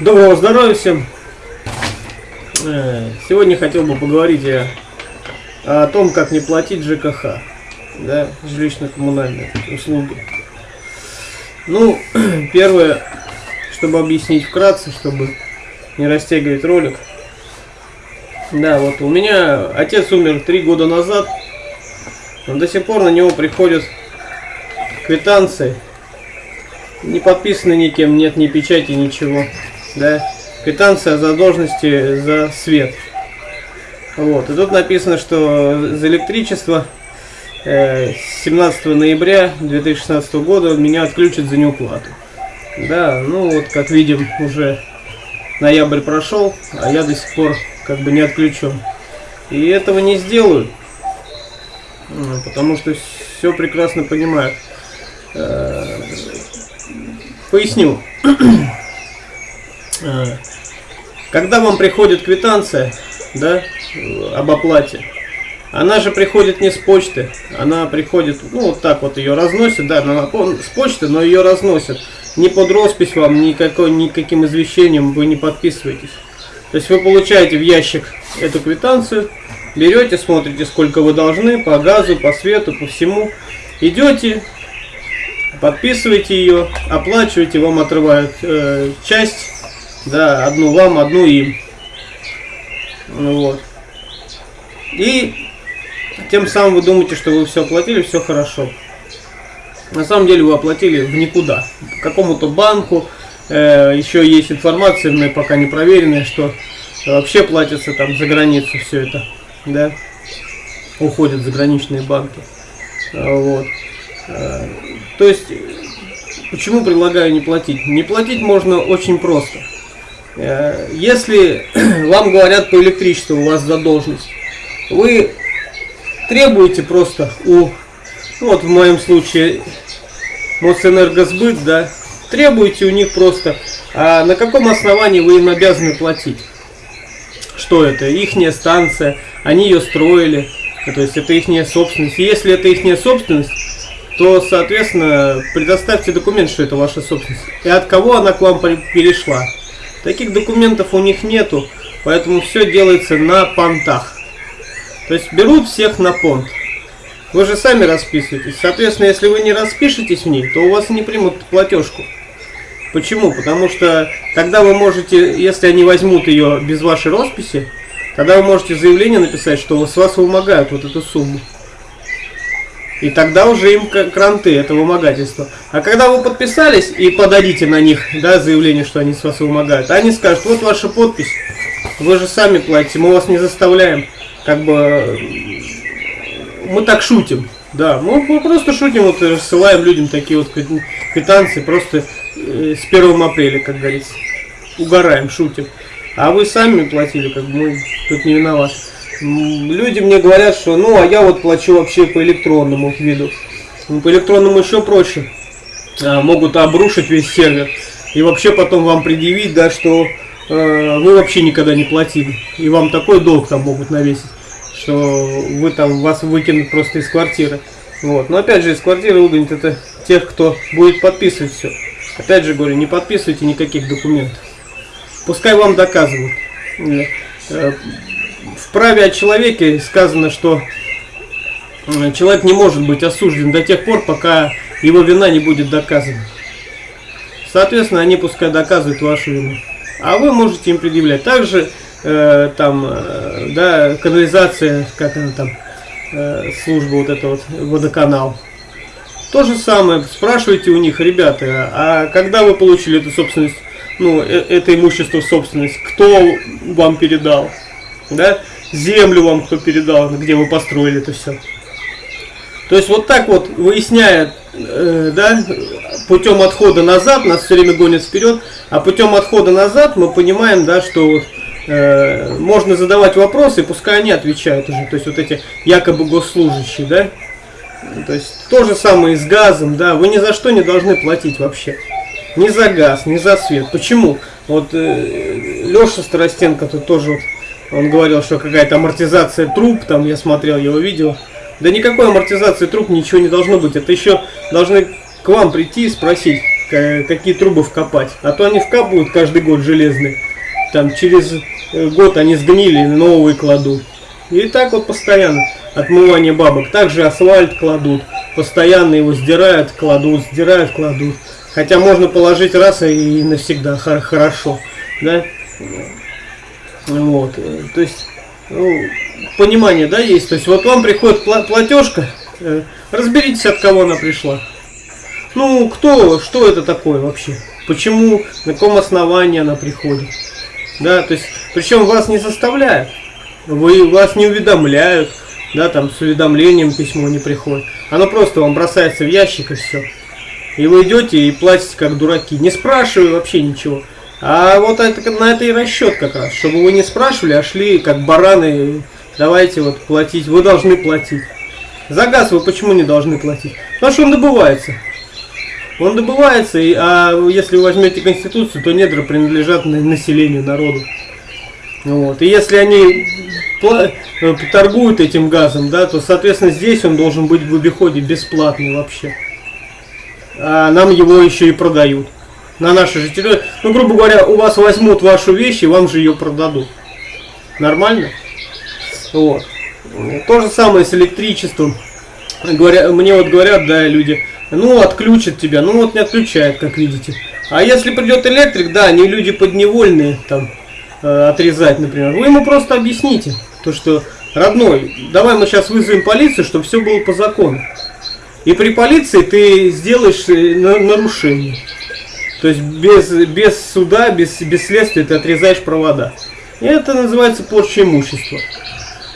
Доброго здоровья всем! Э, Сегодня хотел бы поговорить я о том, как не платить ЖКХ, да, жилищно-коммунальные услуги. Ну, первое, чтобы объяснить вкратце, чтобы не растягивать ролик. Да, вот у меня отец умер три года назад, но до сих пор на него приходят квитанции, не подписаны никем, нет ни печати, ничего да, квитанция задолженности за свет. Вот, и тут написано, что за электричество э, 17 ноября 2016 года меня отключат за неуплату. Да, ну вот, как видим, уже ноябрь прошел, а я до сих пор как бы не отключен. И этого не сделаю, потому что все прекрасно понимаю. Э, поясню. А, когда вам приходит квитанция, да, об оплате, она же приходит не с почты, она приходит, ну вот так вот ее разносят, да, она с почты, но ее разносят. Не под роспись вам, никакой, никаким извещением вы не подписываетесь. То есть вы получаете в ящик эту квитанцию, берете, смотрите, сколько вы должны по газу, по свету, по всему. Идете, подписываете ее, оплачиваете, вам отрывают э, часть да, одну вам, одну им. Ну вот. И тем самым вы думаете, что вы все оплатили, все хорошо. На самом деле вы оплатили в никуда. Какому-то банку. Э, еще есть информация, но пока не проверенная, что вообще платится там за границу все это. Да? Уходят заграничные банки. Вот. Э, то есть, почему предлагаю не платить? Не платить можно очень просто. Э, если вам говорят по электричеству, у вас задолженность, вы требуете просто у, ну вот в моем случае, Мосэнергосбыт, да, требуете у них просто, а на каком основании вы им обязаны платить? Что это? Ихняя станция, они ее строили, то есть это ихняя собственность. Если это ихняя собственность, то, соответственно, предоставьте документ, что это ваша собственность. И от кого она к вам перешла. Таких документов у них нету, поэтому все делается на понтах. То есть берут всех на понт. Вы же сами расписываетесь. Соответственно, если вы не распишетесь в ней, то у вас не примут платежку. Почему? Потому что тогда вы можете, если они возьмут ее без вашей росписи, тогда вы можете заявление написать, что с вас вымогают вот эту сумму. И тогда уже им кранты, это вымогательство. А когда вы подписались и подадите на них да, заявление, что они с вас вымогают, они скажут, вот ваша подпись, вы же сами платите, мы вас не заставляем. Как бы мы так шутим. Да, мы, мы просто шутим, вот рассылаем людям такие вот квитанции просто э, с 1 апреля, как говорится. Угораем, шутим. А вы сами платили, как бы мы тут не виноваты люди мне говорят, что ну, а я вот плачу вообще по электронному виду. Ну, по электронному еще проще. А, могут обрушить весь сервер. И вообще потом вам предъявить, да, что э, вы вообще никогда не платили. И вам такой долг там могут навесить, что вы там вас выкинут просто из квартиры. Вот. Но опять же, из квартиры выгонят это тех, кто будет подписывать все. Опять же говорю, не подписывайте никаких документов. Пускай вам доказывают. В праве о человеке сказано, что э, человек не может быть осужден до тех пор, пока его вина не будет доказана. Соответственно, они пускай доказывают вашу вину. А вы можете им предъявлять. Также э, там, э, да, канализация, как она там, э, служба вот эта вот, водоканал. То же самое, спрашивайте у них, ребята, а когда вы получили эту собственность, ну, э, это имущество в собственность, кто вам передал? Да, землю вам кто передал, где вы построили это все. То есть вот так вот, выясняя, э, да, путем отхода назад, нас все время гонят вперед, а путем отхода назад мы понимаем, да, что вот, э, можно задавать вопросы, пускай они отвечают уже, то есть вот эти якобы госслужащие, да, то есть то же самое и с газом, да, вы ни за что не должны платить вообще. Ни за газ, ни за свет. Почему? Вот э, Леша Старостенко тут тоже вот он говорил, что какая-то амортизация труб, там я смотрел его видео. Да никакой амортизации труб ничего не должно быть. Это еще должны к вам прийти и спросить, какие трубы вкопать. А то они вкапывают каждый год железные. Там через э, год они сгнили, новые кладут. И так вот постоянно отмывание бабок. Также асфальт кладут. Постоянно его сдирают, кладут, сдирают, кладут. Хотя можно положить раз и навсегда хорошо. Да? Вот. То есть, ну, понимание, да, есть. То есть, вот вам приходит платежка, э, разберитесь, от кого она пришла. Ну, кто, что это такое вообще? Почему, на каком основании она приходит? Да, то есть, причем вас не заставляют, вы, вас не уведомляют, да, там с уведомлением письмо не приходит. Оно просто вам бросается в ящик и все. И вы идете и платите как дураки, не спрашивая вообще ничего. А вот это, на это и расчет как раз, чтобы вы не спрашивали, а шли как бараны, давайте вот платить, вы должны платить. За газ вы почему не должны платить? Потому что он добывается. Он добывается, и, а если вы возьмете Конституцию, то недра принадлежат населению, народу. Вот. И если они э, торгуют этим газом, да, то, соответственно, здесь он должен быть в обиходе бесплатный вообще. А нам его еще и продают. На нашей же территории. Ну, грубо говоря, у вас возьмут вашу вещь и вам же ее продадут. Нормально? Вот. То же самое с электричеством. Говоря, мне вот говорят, да, люди, ну, отключат тебя. Ну, вот не отключает, как видите. А если придет электрик, да, они люди подневольные, там, э, отрезать, например. Вы ему просто объясните, то, что, родной, давай мы сейчас вызовем полицию, чтобы все было по закону. И при полиции ты сделаешь э, нарушение. То есть без, без суда, без, без следствия ты отрезаешь провода. И это называется порча имущества.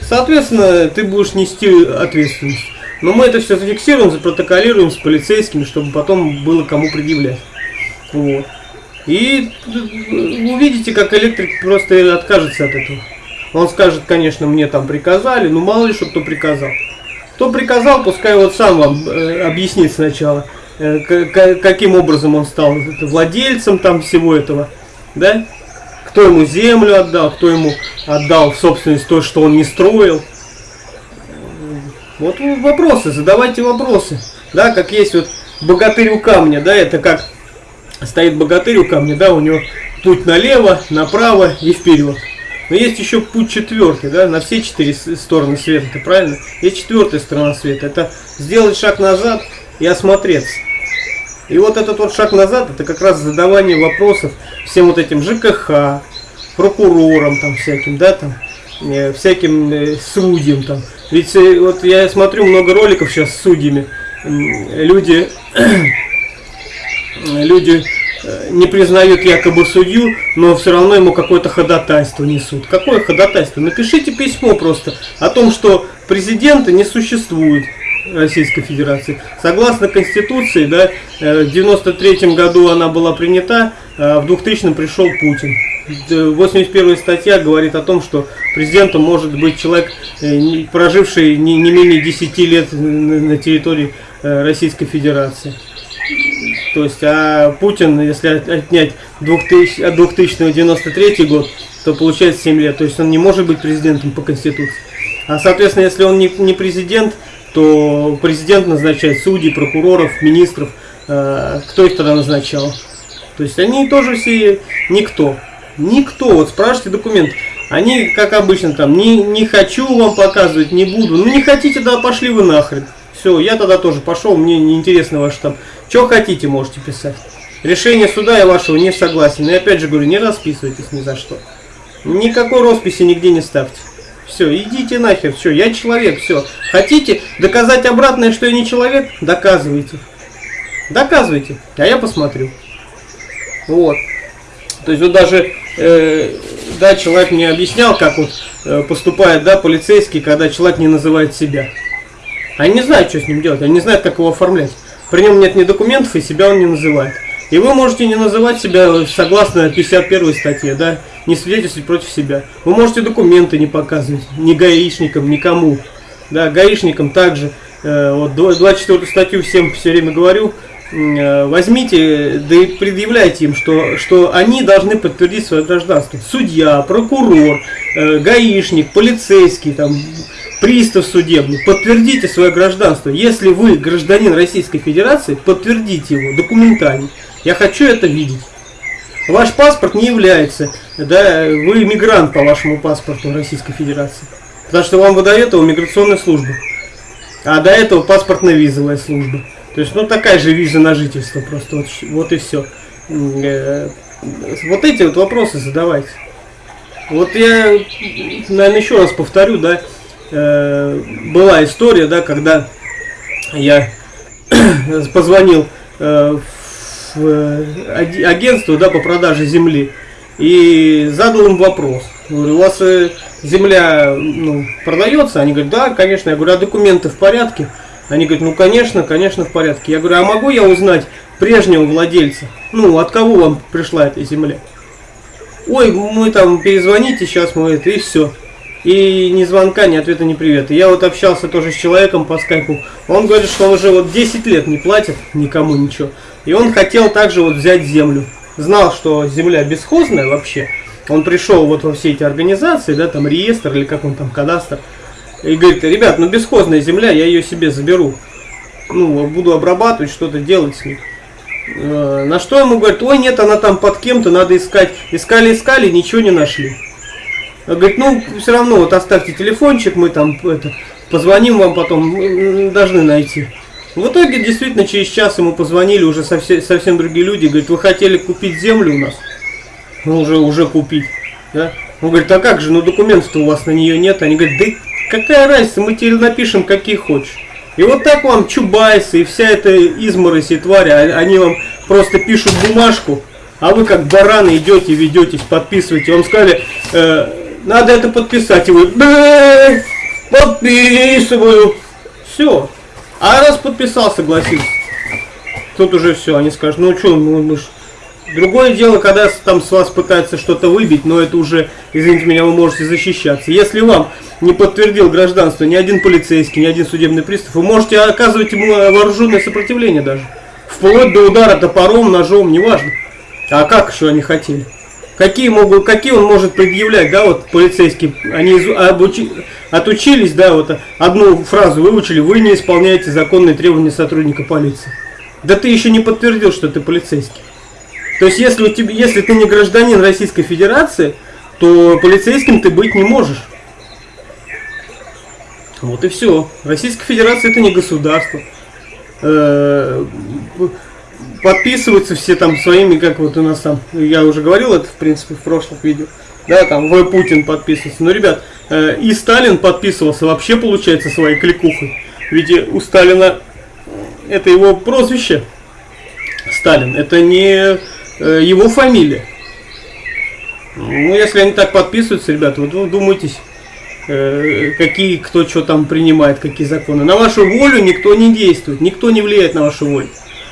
Соответственно, ты будешь нести ответственность. Но мы это все зафиксируем, запротоколируем с полицейскими, чтобы потом было кому предъявлять. Вот. И увидите, как электрик просто откажется от этого. Он скажет, конечно, мне там приказали, но мало ли что кто приказал. Кто приказал, пускай вот сам вам э, объяснит сначала, э, каким образом он стал владельцем там всего этого, да? Кто ему землю отдал, кто ему отдал в собственность то, что он не строил. Вот вопросы, задавайте вопросы. Да, как есть вот богатырь у камня, да, это как стоит богатырь у камня, да, у него путь налево, направо и вперед. Но есть еще путь четвертый, да, на все четыре стороны света, правильно? Есть четвертая сторона света, это сделать шаг назад и осмотреться. И вот этот вот шаг назад, это как раз задавание вопросов всем вот этим ЖКХ, прокурорам там всяким, да, там, э, всяким э, судьям там. Ведь э, вот я смотрю много роликов сейчас с судьями, люди, люди Э, не признают якобы судью, но все равно ему какое-то ходатайство несут. Какое ходатайство? Напишите письмо просто о том, что президента не существует Российской Федерации. Согласно Конституции, да, э, в 93 году она была принята, а в 2000 пришел Путин. 81 статья говорит о том, что президентом может быть человек, э, проживший не менее 10 лет на территории Российской Федерации. То есть, а Путин, если отнять 2000, 2093 год, то получается 7 лет. То есть он не может быть президентом по Конституции. А соответственно, если он не, не президент, то президент назначает судей, прокуроров, министров. Э, кто их тогда назначал? То есть они тоже все никто. Никто. Вот спрашивайте документ. Они, как обычно, там, не, не хочу вам показывать, не буду. Ну не хотите, да пошли вы нахрен. Все, я тогда тоже пошел, мне не интересно ваш там. Что хотите, можете писать. Решение суда я вашего не согласен. И опять же говорю, не расписывайтесь ни за что. Никакой росписи нигде не ставьте. Все, идите нахер, все, я человек, все. Хотите доказать обратное, что я не человек? Доказывайте. Доказывайте, а я посмотрю. Вот. То есть вот даже, э, да, человек мне объяснял, как вот э, поступает, да, полицейский, когда человек не называет себя. Они не знают, что с ним делать, они не знают, как его оформлять. При нем нет ни документов, и себя он не называет. И вы можете не называть себя согласно 51 статье, да, не свидетельствовать против себя. Вы можете документы не показывать, ни гаишникам, никому. Да, гаишникам также. Э, вот 24 статью всем все время говорю, э, возьмите, да и предъявляйте им, что, что они должны подтвердить свое гражданство. Судья, прокурор, э, гаишник, полицейский, там, пристав судебный, подтвердите свое гражданство. Если вы гражданин Российской Федерации, подтвердите его документально. Я хочу это видеть. Ваш паспорт не является, да, вы мигрант по вашему паспорту Российской Федерации. Потому что вам выдает его миграционная служба. А до этого паспортно-визовая служба. То есть, ну, такая же виза на жительство просто. Вот, вот и все. Э, вот эти вот вопросы задавайте. Вот я, наверное, еще раз повторю, да, э, была история, да, когда я позвонил э, в агентство, да, по продаже земли и задал им вопрос. Говорю, у вас земля ну, продается? Они говорят, да, конечно. Я говорю, а документы в порядке? Они говорят, ну конечно, конечно в порядке. Я говорю, а могу я узнать прежнего владельца? Ну, от кого вам пришла эта земля? Ой, мы там перезвоните, сейчас мы это, и все. И ни звонка, ни ответа, ни привета. Я вот общался тоже с человеком по скайпу. Он говорит, что он уже вот 10 лет не платит никому ничего. И он хотел также вот взять землю. Знал, что земля бесхозная вообще. Он пришел вот во все эти организации, да, там реестр или как он там, кадастр. И говорит, ребят, ну бесхозная земля, я ее себе заберу. Ну, буду обрабатывать, что-то делать с ней. Э, на что ему говорит, ой, нет, она там под кем-то, надо искать. Искали, искали, ничего не нашли. Говорит, ну, все равно, вот оставьте телефончик, мы там это, позвоним вам потом, должны найти. В итоге, действительно, через час ему позвонили уже совсем, совсем другие люди. Говорит, вы хотели купить землю у нас? Ну, уже, уже купить. Да? Он говорит, а как же, ну документов-то у вас на нее нет. Они говорят, да какая разница, мы тебе напишем, какие хочешь. И вот так вам Чубайсы и вся эта изморозь и тварь, а, они вам просто пишут бумажку, а вы как бараны идете, ведетесь, подписываете. Вам сказали, э, надо это подписать, и вы, подписываю. Все. А раз подписал, согласился. Тут уже все, они скажут, ну что, мы, мы ж Другое дело, когда там с вас пытаются что-то выбить, но это уже, извините меня, вы можете защищаться. Если вам не подтвердил гражданство ни один полицейский, ни один судебный пристав, вы можете оказывать ему вооруженное сопротивление даже. Вплоть до удара топором, ножом, неважно. А как еще они хотели? Какие, могут, какие он может предъявлять, да, вот полицейские, они обучи, отучились, да, вот одну фразу выучили, вы не исполняете законные требования сотрудника полиции. Да ты еще не подтвердил, что ты полицейский. То есть, если, у тебя, если ты не гражданин Российской Федерации, то полицейским ты быть не можешь. Вот и все. Российская Федерация это не государство. Э, подписываются все там своими, как вот у нас там, я уже говорил это в принципе в прошлых видео, да, там В. Путин подписывается. Но, ребят, э, и Сталин подписывался вообще, получается, своей кликухой. Ведь у Сталина это его прозвище. Сталин. Это не Э, его фамилия. Ну, если они так подписываются, ребята, вот вы думаетесь, э, какие, кто что там принимает, какие законы. На вашу волю никто не действует, никто не влияет на вашу волю.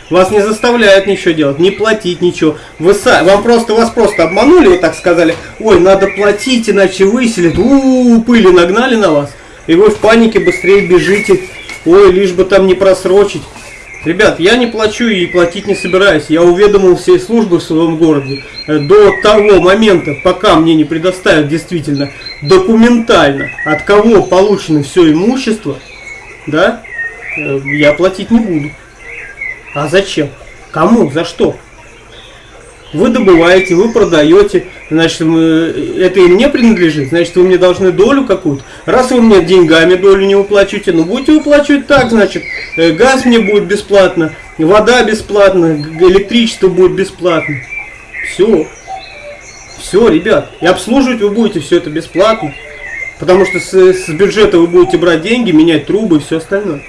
Вас не заставляют ничего делать, не платить ничего. Вы сами, вам просто, вас просто обманули, вот так сказали, ой, надо платить, иначе выселят, у, -у, -у пыли нагнали на вас. И вы в панике быстрее бежите, ой, лишь бы там не просрочить. Ребят, я не плачу и платить не собираюсь. Я уведомил все службы в своем городе э, до того момента, пока мне не предоставят действительно документально, от кого получено все имущество, да, э, я платить не буду. А зачем? Кому? За что? Вы добываете, вы продаете, значит, это и мне принадлежит, значит, вы мне должны долю какую-то. Раз вы мне деньгами долю не выплачиваете, ну будете выплачивать так, значит, э, газ мне будет бесплатно, вода бесплатно, электричество будет бесплатно. Все. Все, ребят. И обслуживать вы будете все это бесплатно. Потому что с, с бюджета вы будете брать деньги, менять трубы и все остальное.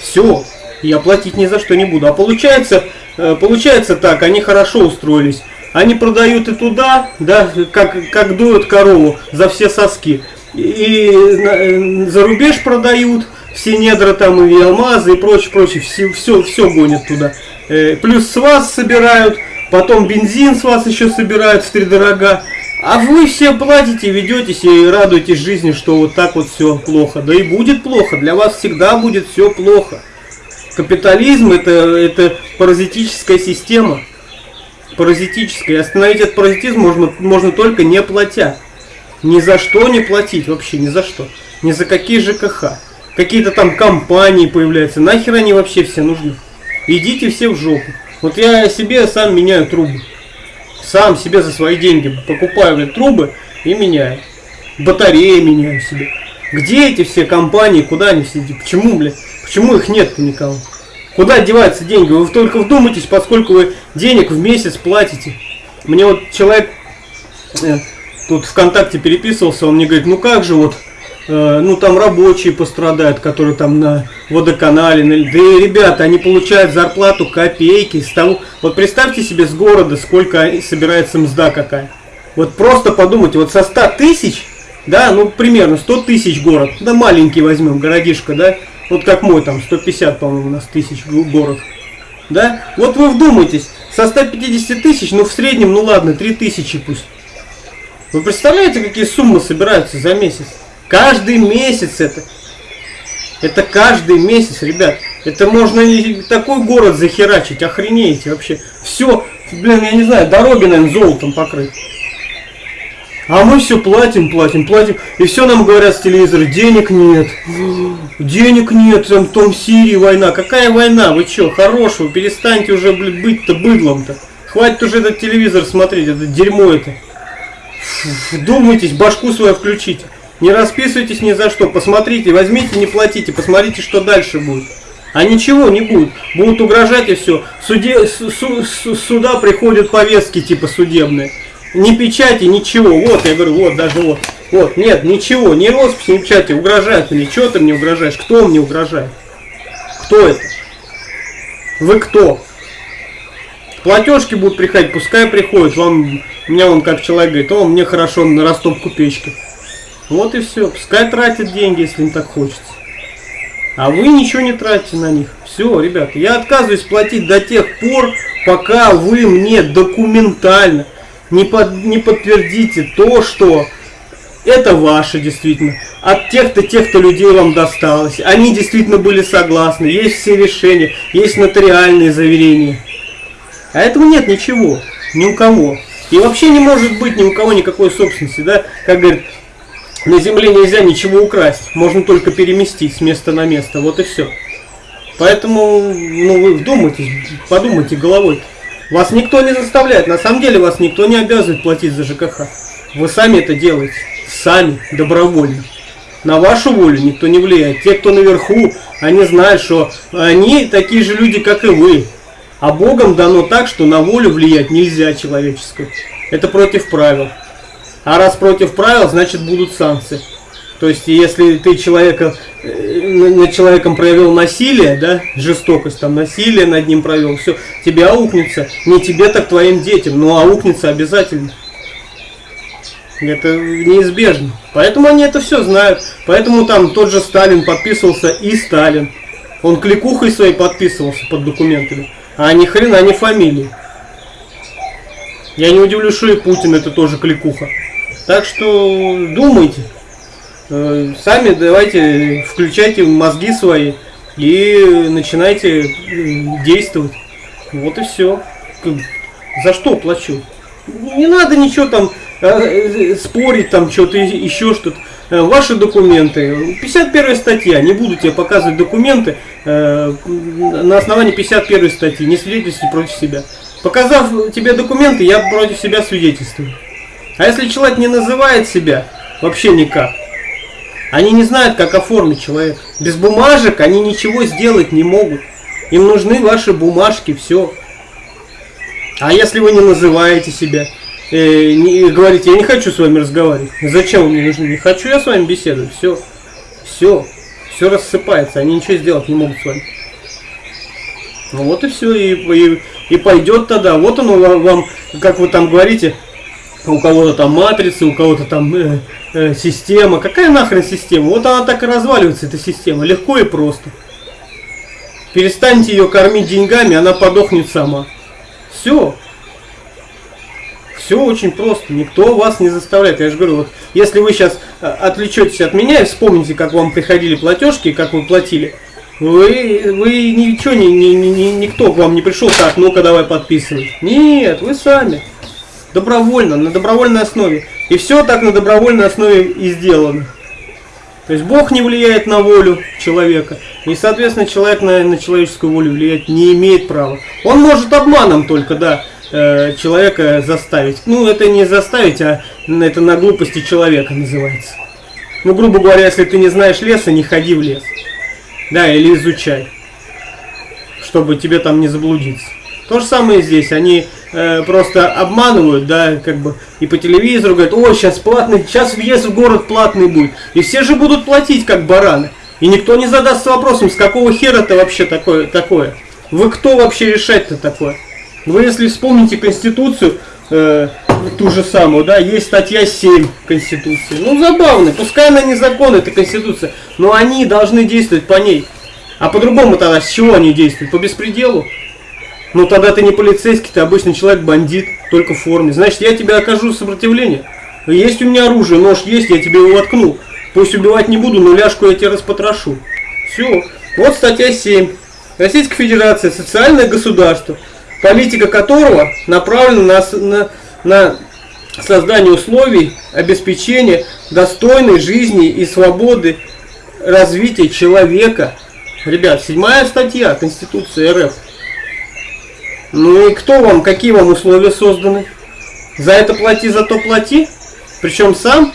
Все. Я платить ни за что не буду. А получается, Э, получается так, они хорошо устроились. Они продают и туда, да, как, как дуют корову за все соски. И э, за рубеж продают, все недра там и алмазы и прочее, прочее, все, все, все гонят туда. Э, плюс с вас собирают, потом бензин с вас еще собирают в три дорога. А вы все платите, ведетесь и радуетесь жизни, что вот так вот все плохо. Да и будет плохо, для вас всегда будет все плохо. Капитализм это, это паразитическая система. Паразитическая. Остановить этот паразитизм можно, можно только не платя. Ни за что не платить, вообще ни за что. Ни за какие ЖКХ. Какие-то там компании появляются. Нахер они вообще все нужны? Идите все в жопу. Вот я себе сам меняю трубы. Сам себе за свои деньги покупаю блин, трубы и меняю. Батареи меняю себе. Где эти все компании, куда они все, почему, блядь, почему их нет-то никого? Куда деваются деньги? Вы только вдумайтесь, поскольку вы денег в месяц платите. Мне вот человек э, тут ВКонтакте переписывался, он мне говорит, ну как же вот, э, ну там рабочие пострадают, которые там на водоканале, на... да и ребята, они получают зарплату копейки с того, вот представьте себе с города, сколько собирается мзда какая. Вот просто подумайте, вот со 100 тысяч, да, ну примерно 100 тысяч город, да маленький возьмем, городишко, да, вот как мой там, 150, по-моему, у нас тысяч город. Да? Вот вы вдумайтесь, со 150 тысяч, ну в среднем, ну ладно, 3 тысячи пусть. Вы представляете, какие суммы собираются за месяц? Каждый месяц это. Это каждый месяц, ребят. Это можно такой город захерачить, охренеете вообще. Все, блин, я не знаю, дороги, наверное, золотом покрыть. А мы все платим, платим, платим. И все нам говорят с телевизора, денег нет. Денег нет, там том Сирии война. Какая война? Вы что, хорошего? Перестаньте уже, быть-то быдлом-то. Хватит уже этот телевизор смотреть, это дерьмо это. Думайтесь, башку свою включите. Не расписывайтесь ни за что. Посмотрите, возьмите, не платите. Посмотрите, что дальше будет. А ничего не будет. Будут угрожать и все. Суде, су, су, сюда приходят повестки типа судебные ни печати, ничего. Вот, я говорю, вот, даже вот. Вот, нет, ничего, ни росписи, ни печати. Угрожает мне. Чего ты мне угрожаешь? Кто мне угрожает? Кто это? Вы кто? Платежки будут приходить, пускай приходят. Вам, меня он как человек говорит, о, мне хорошо на растопку печки. Вот и все. Пускай тратят деньги, если им так хочется. А вы ничего не тратите на них. Все, ребята, я отказываюсь платить до тех пор, пока вы мне документально не, под, не подтвердите то, что это ваше действительно. От тех-то, тех-то людей вам досталось. Они действительно были согласны. Есть все решения, есть нотариальные заверения. А этого нет ничего. Ни у кого. И вообще не может быть ни у кого никакой собственности. Да? Как говорят, на земле нельзя ничего украсть. Можно только переместить с места на место. Вот и все. Поэтому, ну, вы вдумайтесь, подумайте головой. -то. Вас никто не заставляет, на самом деле вас никто не обязывает платить за ЖКХ. Вы сами это делаете, сами, добровольно. На вашу волю никто не влияет. Те, кто наверху, они знают, что они такие же люди, как и вы. А Богом дано так, что на волю влиять нельзя человеческую. Это против правил. А раз против правил, значит будут санкции. То есть, если ты человека, э, над человеком проявил насилие, да, жестокость, там, насилие над ним провел, все, тебе аукнется. Не тебе, так твоим детям, но аукнется обязательно. Это неизбежно. Поэтому они это все знают. Поэтому там тот же Сталин подписывался и Сталин. Он кликухой своей подписывался под документами. А ни хрена не фамилии. Я не удивлюсь, что и Путин это тоже кликуха. Так что думайте. Э, сами давайте включайте мозги свои и начинайте действовать. Вот и все. За что плачу? Не надо ничего там э, спорить, там что-то еще что-то. Э, ваши документы. 51 статья. Не буду тебе показывать документы на основании 51 статьи. Не свидетельствуй против себя. Показав тебе документы, я против себя свидетельствую. А если человек не называет себя, вообще никак, они не знают, как оформить человека. Без бумажек они ничего сделать не могут. Им нужны ваши бумажки, все. А если вы не называете себя, э, не, говорите, я не хочу с вами разговаривать. Зачем мне нужны? Не хочу я с вами беседовать. Все. Все. Все рассыпается. Они ничего сделать не могут с вами. Ну вот и все. И, и, и пойдет тогда. Вот оно вам, как вы там говорите, у кого-то там матрицы, у кого-то там э, э, система. Какая нахрен система? Вот она так и разваливается, эта система. Легко и просто. Перестаньте ее кормить деньгами, она подохнет сама. Все. Все очень просто. Никто вас не заставляет. Я же говорю, вот если вы сейчас э, отвлечетесь от меня и вспомните, как вам приходили платежки, как вы платили, вы, вы ничего, ни, ни, ни, никто к вам не пришел, так, ну-ка давай подписывай. Нет, вы сами. Добровольно, на добровольной основе. И все так на добровольной основе и сделано. То есть Бог не влияет на волю человека. И, соответственно, человек на, на человеческую волю влиять не имеет права. Он может обманом только, да, э, человека заставить. Ну, это не заставить, а это на глупости человека называется. Ну, грубо говоря, если ты не знаешь леса, не ходи в лес. Да, или изучай, чтобы тебе там не заблудиться. То же самое здесь. Они э, просто обманывают, да, как бы, и по телевизору говорят, ой, сейчас платный, сейчас въезд в город платный будет. И все же будут платить, как бараны. И никто не задастся вопросом, с какого хера это вообще такое, такое? Вы кто вообще решать-то такое? Вы если вспомните Конституцию, э, ту же самую, да, есть статья 7 Конституции. Ну, забавно, пускай она не закон, это Конституция, но они должны действовать по ней. А по-другому тогда с чего они действуют? По беспределу? Ну, тогда ты не полицейский, ты обычный человек, бандит, только в форме. Значит, я тебе окажу сопротивление. Есть у меня оружие, нож есть, я тебе его воткну. Пусть убивать не буду, но ляжку я тебе распотрошу. Все. Вот статья 7. Российская Федерация, социальное государство, политика которого направлена на, на на создание условий обеспечения достойной жизни и свободы развития человека. Ребят, седьмая статья Конституции РФ. Ну и кто вам, какие вам условия созданы? За это плати, за то плати. Причем сам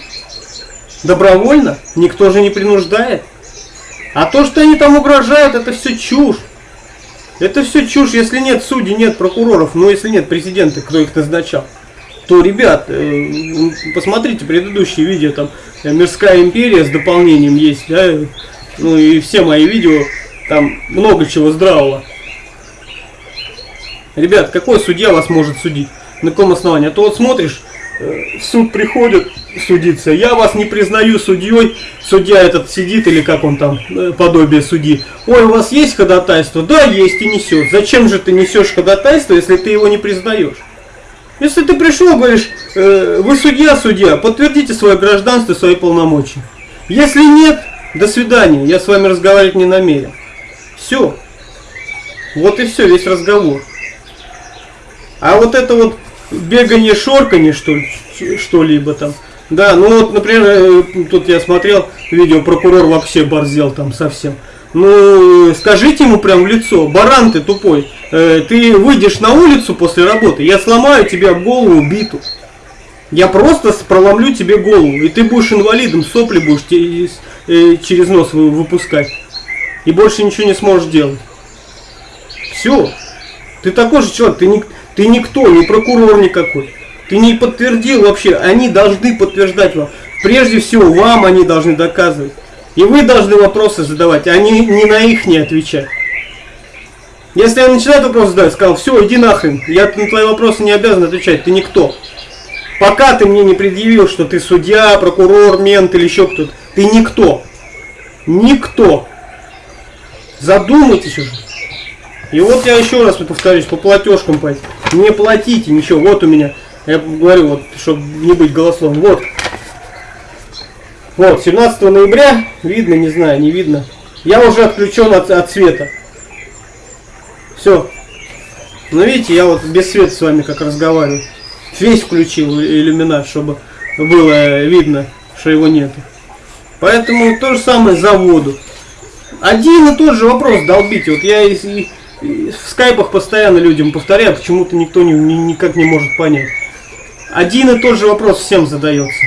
добровольно, никто же не принуждает. А то, что они там угрожают, это все чушь. Это все чушь, если нет судей, нет прокуроров, но если нет президента, кто их назначал то, ребят, э, посмотрите предыдущие видео, там э, Мирская империя с дополнением есть, да, ну и все мои видео, там много чего здравого. Ребят, какой судья вас может судить? На каком основании? А то вот смотришь, э, в суд приходит судиться, я вас не признаю судьей, судья этот сидит или как он там, подобие судьи. Ой, у вас есть ходатайство? Да, есть и несет. Зачем же ты несешь ходатайство, если ты его не признаешь? Если ты пришел, говоришь, э, вы судья, судья, подтвердите свое гражданство, свои полномочия. Если нет, до свидания, я с вами разговаривать не намерен. Все. Вот и все, весь разговор. А вот это вот бегание, шорканье, что, что-либо там. Да, ну вот, например, э, тут я смотрел видео, прокурор вообще борзел там совсем. Ну, скажите ему прям в лицо, баран ты тупой, э, ты выйдешь на улицу после работы, я сломаю тебе голову биту. Я просто проломлю тебе голову, и ты будешь инвалидом, сопли будешь э, через нос выпускать. И больше ничего не сможешь делать. Все. Ты такой же человек, ты, не, ты никто, не прокурор никакой. Ты не подтвердил вообще, они должны подтверждать вам. Прежде всего, вам они должны доказывать. И вы должны вопросы задавать, а не, не на их не отвечать. Если я начинаю вопрос задавать, сказал, все, иди нахрен, я на твои вопросы не обязан отвечать, ты никто. Пока ты мне не предъявил, что ты судья, прокурор, мент или еще кто-то, ты никто. Никто. Задумайтесь уже. И вот я еще раз повторюсь, по платежкам пойти. Не платите ничего. Вот у меня, я говорю, вот, чтобы не быть голословным. Вот, вот, 17 ноября, видно, не знаю, не видно. Я уже отключен от, от света. Все. Ну видите, я вот без света с вами как разговариваю. Весь включил иллюминат, чтобы было видно, что его нет. Поэтому то же самое за воду. Один и тот же вопрос долбите. Вот я и, и, в скайпах постоянно людям повторяю, почему-то никто не, ни, никак не может понять. Один и тот же вопрос всем задается.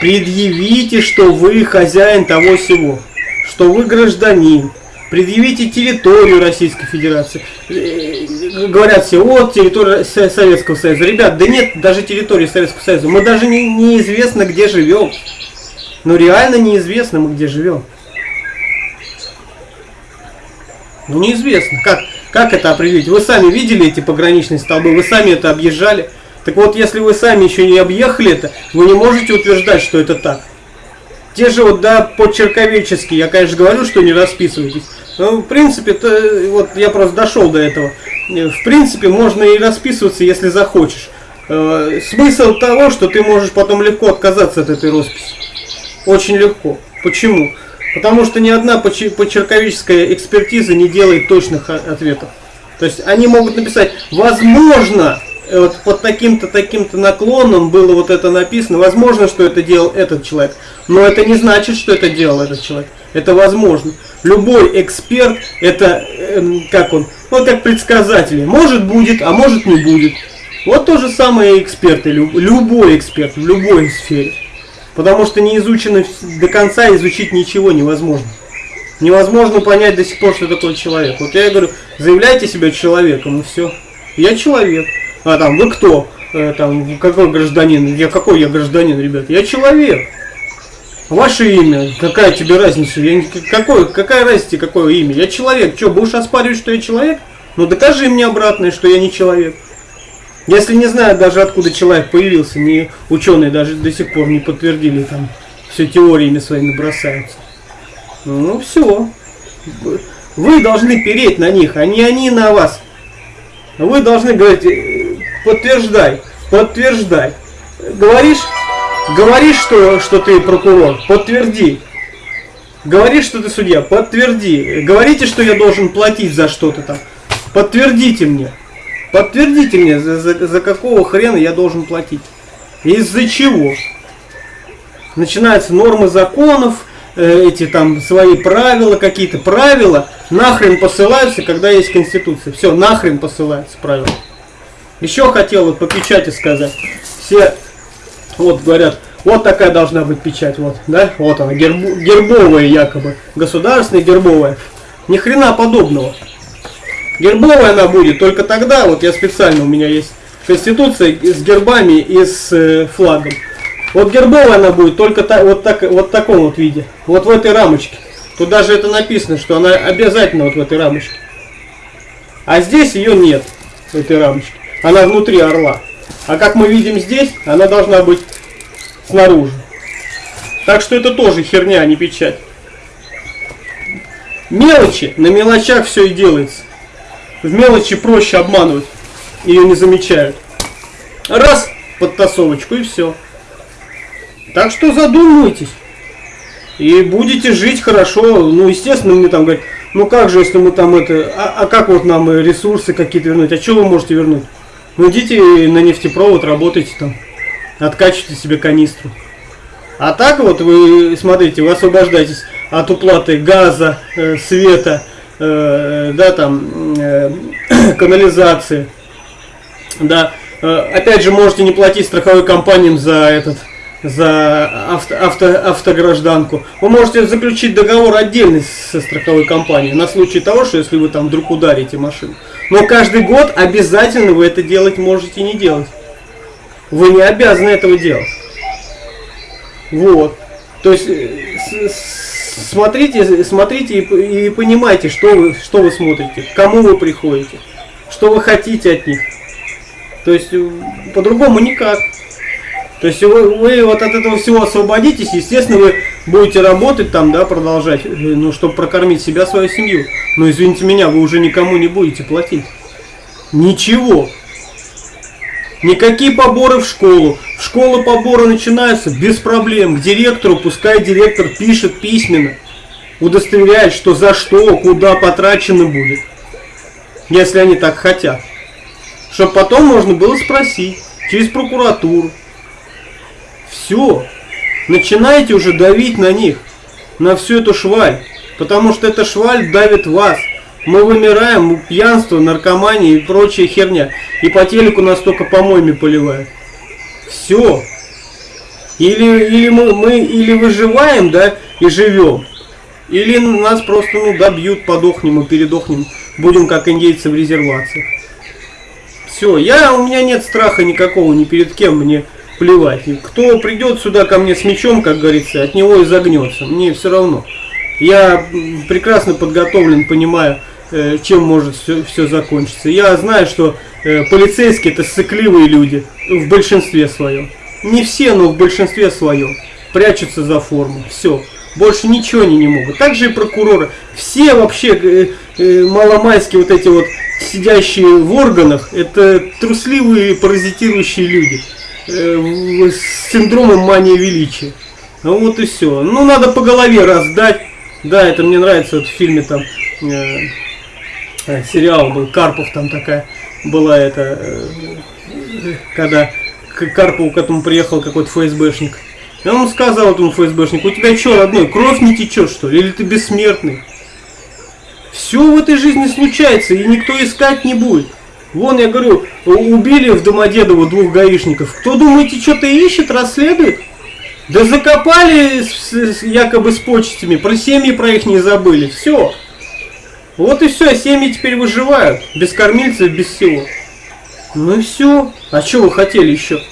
Предъявите, что вы хозяин того всего, что вы гражданин. Предъявите территорию Российской Федерации. Э, говорят все, вот территория Советского Союза. Ребят, да нет даже территории Советского Союза. Мы даже не, неизвестно, где живем. Ну реально неизвестно мы где живем. Ну неизвестно. Как, как это определить? Вы сами видели эти пограничные столбы, вы сами это объезжали. Так вот, если вы сами еще не объехали это, вы не можете утверждать, что это так. Те же вот, да, по-черковечески, я, конечно, говорю, что не расписывайтесь. Но, в принципе, то, вот я просто дошел до этого. В принципе, можно и расписываться, если захочешь. Э, смысл того, что ты можешь потом легко отказаться от этой росписи. Очень легко. Почему? Потому что ни одна почерковическая экспертиза не делает точных ответов. То есть они могут написать, возможно, э, вот под таким-то таким-то наклоном было вот это написано. Возможно, что это делал этот человек, но это не значит, что это делал этот человек. Это возможно. Любой эксперт, это эм, как он, вот как предсказатели. Может будет, а может не будет. Вот то же самое и эксперты, любой эксперт в любой сфере. Потому что не изучено до конца, изучить ничего невозможно. Невозможно понять до сих пор, что такое человек. Вот я говорю, заявляйте себя человеком, и все. Я человек. А там, вы кто? Э, там, какой гражданин? Я какой я гражданин, ребят? Я человек. Ваше имя, какая тебе разница? Я, какой, какая разница, какое имя? Я человек. Что, будешь оспаривать, что я человек? Ну докажи мне обратное, что я не человек. Если не знаю даже откуда человек появился, не ученые даже до сих пор не подтвердили там, все теориями своими бросаются. Ну все. Вы должны переть на них, а не они на вас. Вы должны говорить, подтверждай, подтверждай. Говоришь, говоришь, что, что ты прокурор, подтверди. Говоришь, что ты судья, подтверди. Говорите, что я должен платить за что-то там. Подтвердите мне. Подтвердите мне, за, за, за какого хрена я должен платить. Из-за чего? Начинаются нормы законов, э, эти там свои правила, какие-то правила, нахрен посылаются, когда есть Конституция. Все, нахрен посылаются правила. Еще хотел вот по печати сказать. Все вот говорят, вот такая должна быть печать, вот, да, вот она, герб, гербовая якобы, государственная гербовая. Ни хрена подобного. Гербовая она будет только тогда, вот я специально, у меня есть конституция с гербами и с э, флагом. Вот гербовая она будет только та, вот, так, вот в таком вот виде, вот в этой рамочке. Тут даже это написано, что она обязательно вот в этой рамочке. А здесь ее нет, в этой рамочке. Она внутри орла. А как мы видим здесь, она должна быть снаружи. Так что это тоже херня, а не печать. Мелочи, на мелочах все и делается. В мелочи проще обманывать. Ее не замечают. Раз, подтасовочку и все. Так что задумайтесь. И будете жить хорошо. Ну, естественно, мне там говорят, ну как же, если мы там это... А, а как вот нам ресурсы какие-то вернуть? А что вы можете вернуть? Ну идите на нефтепровод, работайте там. Откачивайте себе канистру. А так вот вы, смотрите, вы освобождаетесь от уплаты газа, э, света, э, да, там, э, канализации, да, э, опять же, можете не платить страховой компаниям за этот, за авто, авто, автогражданку. Вы можете заключить договор отдельный со страховой компанией на случай того, что если вы там вдруг ударите машину. Но каждый год обязательно вы это делать можете не делать. Вы не обязаны этого делать. Вот. То есть смотрите, смотрите и, и понимайте, что вы, что вы смотрите, к кому вы приходите, что вы хотите от них. То есть э, по-другому никак. То есть вы, вы вот от этого всего освободитесь, естественно, вы будете работать там, да, продолжать, э, ну, чтобы прокормить себя, свою семью. Но извините меня, вы уже никому не будете платить. Ничего. Никакие поборы в школу. В школу поборы начинаются без проблем. К директору, пускай директор пишет письменно. Удостоверяет, что за что, куда потрачено будет. Если они так хотят. Чтобы потом можно было спросить. Через прокуратуру. Все. Начинайте уже давить на них. На всю эту шваль. Потому что эта шваль давит вас. Мы вымираем, пьянство, наркомания и прочая херня. И по телеку нас только помоями поливают. Все. Или, или мы, мы или выживаем, да, и живем. Или нас просто ну, добьют, подохнем и передохнем. Будем как индейцы в резервациях. Все, я, у меня нет страха никакого ни перед кем, мне плевать. И кто придет сюда ко мне с мечом, как говорится, от него и загнется. Мне все равно. Я прекрасно подготовлен, понимаю, чем может все, все закончиться. Я знаю, что э, полицейские это сыкливые люди в большинстве своем. Не все, но в большинстве своем. Прячутся за форму. Все. Больше ничего они не могут. Также и прокуроры. Все вообще э, э, маломайские вот эти вот сидящие в органах, это трусливые паразитирующие люди. Э, с синдромом мании величия. Вот и все. Ну надо по голове раздать. Да, это мне нравится вот в фильме там... Э, Э, сериал был, Карпов там такая была это, э, когда к Карпову к этому приехал какой-то ФСБшник. И он сказал этому ФСБшнику, у тебя что, родной, кровь не течет, что ли? Или ты бессмертный? Все в этой жизни случается, и никто искать не будет. Вон, я говорю, убили в Домодедово двух гаишников. Кто, думаете, что-то ищет, расследует? Да закопали якобы с почтами, про семьи про их не забыли. Все. Вот и все, семьи теперь выживают. Без кормильцев, без всего. Ну и все. А что вы хотели еще?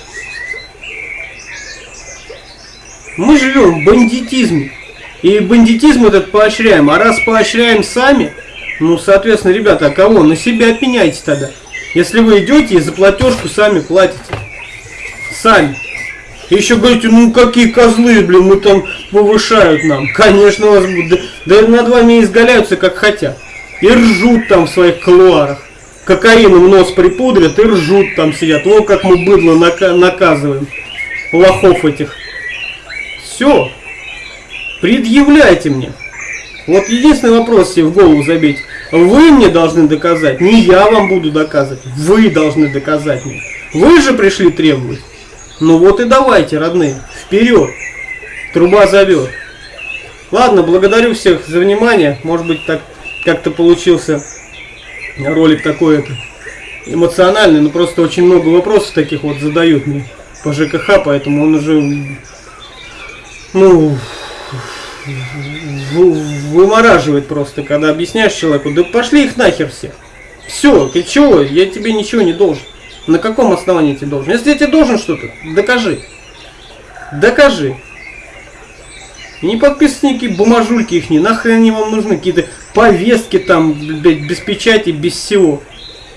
Мы живем в бандитизме. И бандитизм этот поощряем. А раз поощряем сами, ну, соответственно, ребята, а кого? На себя пеняйте тогда. Если вы идете и за платежку сами платите. Сами. И еще говорите, ну какие козлы, блин, мы там повышают нам. Конечно, вас будут. Да, да над вами изгаляются как хотят. И ржут там в своих колуарах. Кокаином нос припудрят и ржут там сидят. Вот как мы быдло нака наказываем. Лохов этих. Все. Предъявляйте мне. Вот единственный вопрос себе в голову забить. Вы мне должны доказать, не я вам буду доказывать. Вы должны доказать мне. Вы же пришли требовать. Ну вот и давайте, родные, вперед. Труба зовет. Ладно, благодарю всех за внимание. Может быть, так как-то получился ролик такой эмоциональный, но просто очень много вопросов таких вот задают мне по ЖКХ, поэтому он уже, ну, вымораживает просто, когда объясняешь человеку, да пошли их нахер все. Все, ты чего, я тебе ничего не должен. На каком основании тебе должен? Если я тебе должен что-то, докажи. Докажи. не подписывайте бумажульки их, не нахрен они вам нужны, какие-то повестки там, блядь, без печати, без всего.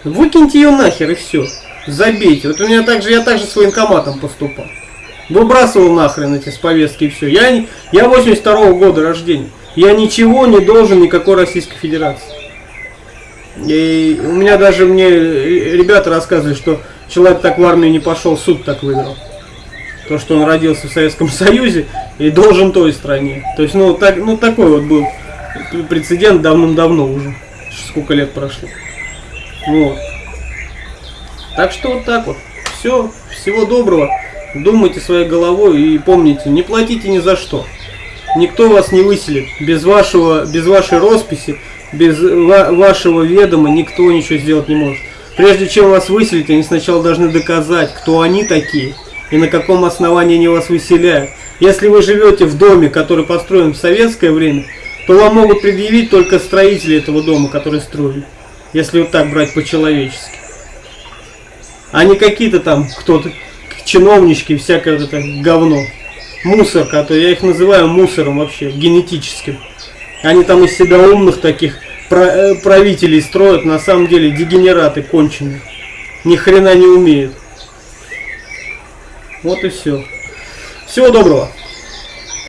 Выкиньте ее нахер и все. Забейте. Вот у меня также, я также с военкоматом поступал. Выбрасывал нахрен эти повестки и все. Я, я 82 -го года рождения. Я ничего не должен никакой Российской Федерации. И у меня даже мне ребята рассказывали, что человек так в армию не пошел, суд так выиграл. То, что он родился в Советском Союзе и должен той стране. То есть, ну, так, ну такой вот был прецедент давным-давно уже. Сколько лет прошло. Вот. Так что вот так вот. Все. Всего доброго. Думайте своей головой и помните, не платите ни за что. Никто вас не выселит. Без, вашего, без вашей росписи, без ва вашего ведома никто ничего сделать не может. Прежде чем вас выселить, они сначала должны доказать, кто они такие и на каком основании они вас выселяют. Если вы живете в доме, который построен в советское время, то вам могут предъявить только строители этого дома, которые строили. Если вот так брать по-человечески. А не какие-то там кто-то, чиновнички, всякое это говно мусор, который я их называю мусором вообще, генетическим. Они там из себя умных таких э, правителей строят, на самом деле дегенераты конченые. Ни хрена не умеют. Вот и все. Всего доброго.